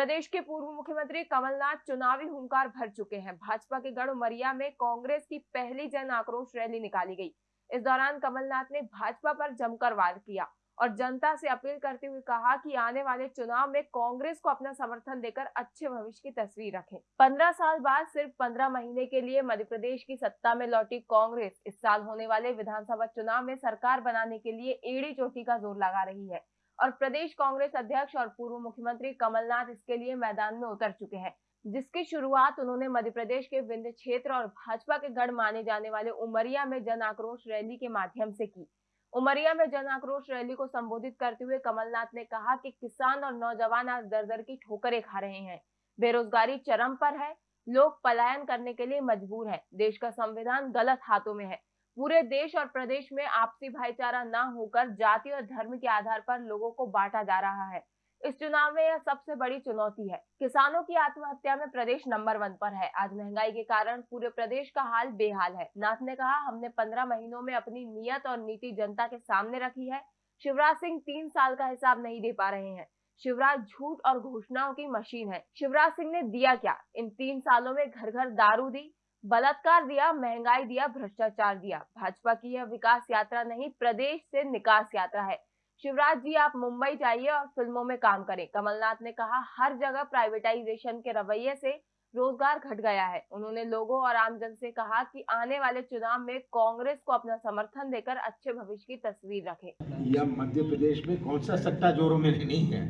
प्रदेश के पूर्व मुख्यमंत्री कमलनाथ चुनावी हुंकार भर चुके हैं। भाजपा के गढ़ उमरिया में कांग्रेस की पहली जन आक्रोश रैली निकाली गई। इस दौरान कमलनाथ ने भाजपा पर जमकर वार किया और जनता से अपील करते हुए कहा कि आने वाले चुनाव में कांग्रेस को अपना समर्थन देकर अच्छे भविष्य की तस्वीर रखें। पंद्रह साल बाद सिर्फ़ पंद्रह महीने के लिए मध्य प्रदेश की सत्ता में लौटी कांग्रेस। इस साल होने वाले विधानसभा चुनाव में सरकार बनाने के लिए एड़ी चोटी का ज़ोर लगा रही है। और प्रदेश कांग्रेस अध्यक्ष और पूर्व मुख्यमंत्री कमलनाथ इसके लिए मैदान में उतर चुके हैं, जिसकी शुरुआत उन्होंने मध्य प्रदेश के विंध्य क्षेत्र और भाजपा के गढ़ माने जाने वाले उमरिया में जन आक्रोश रैली के माध्यम से की। उमरिया में जन आक्रोश रैली को संबोधित करते हुए कमलनाथ ने कहा कि किसान और नौजवान आज दर दर की ठोकरें खा रहे हैं। बेरोजगारी चरम पर है, लोग पलायन करने के लिए मजबूर है, देश का संविधान गलत हाथों में है। पूरे देश और प्रदेश में आपसी भाईचारा न होकर जाति और धर्म के आधार पर लोगों को बांटा जा रहा है। इस चुनाव में यह सबसे बड़ी चुनौती है। किसानों की आत्महत्या में प्रदेश नंबर वन पर है। आज महँगाई के कारण पूरे प्रदेश का हाल बेहाल है। नाथ ने कहा, हमने पंद्रह महीनों में अपनी नियत और नीति जनता के सामने रखी है। शिवराज सिंह तीन साल का हिसाब नहीं दे पा रहे हैं। शिवराज झूठ और घोषणाओं की मशीन है। शिवराज सिंह ने दिया क्या? इन तीन सालों में घर घर दारू दी बलात्कार दिया, महँगाई दिया, भ्रष्टाचार दिया। भाजपा की यह विकास यात्रा नहीं, प्रदेश से निकास यात्रा है। शिवराज जी, आप मुंबई जाइए और फ़िल्मों में काम करें। कमलनाथ ने कहा, हर जगह प्राइवेटाइजेशन के रवैये से रोज़गार घट गया है। उन्होंने लोगों और आमजन से कहा कि आने वाले चुनाव में कांग्रेस को अपना समर्थन देकर अच्छे भविष्य की तस्वीर रखें। यह मध्य प्रदेश में कौन सा सट्टा जोरों में नहीं है?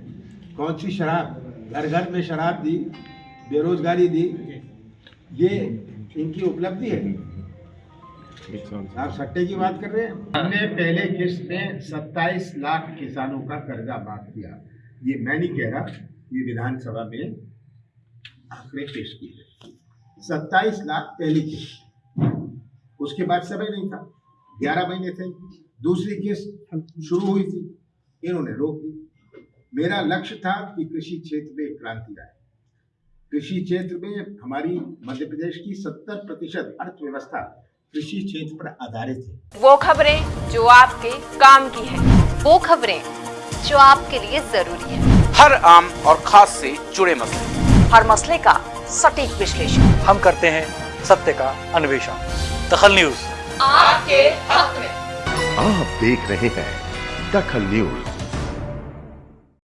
कौन सी शराब? घर घर में शराब दी, बेरोजगारी दी। ये इनकी उपलब्धि है। आप सट्टे की बात कर रहे हैं? हमने पहले किस्त में 27 लाख किसानों का कर्जा माफ़ किया ये मैं नहीं कह रहा ये विधानसभा में आंकड़े पेश किए गए सत्ताईस लाख पहली किस्त। उसके बाद समय नहीं था। ग्यारह महीने थे। दूसरी किस्त शुरू हुई थी। इन्होंने रोक दी। मेरा लक्ष्य था कि कृषि क्षेत्र में क्रांति आए। कृषि क्षेत्र में हमारी मध्य प्रदेश की 70 प्रतिशत अर्थव्यवस्था कृषि क्षेत्र पर आधारित है। वो खबरें जो आपके काम की है। वो खबरें जो आपके लिए ज़रूरी है। हर आम और खास से जुड़े मसले। हर मसले का सटीक विश्लेषण। हम करते हैं सत्य का अन्वेषण। दखल न्यूज़। आपके हक में। आप देख रहे हैं दखल न्यूज़।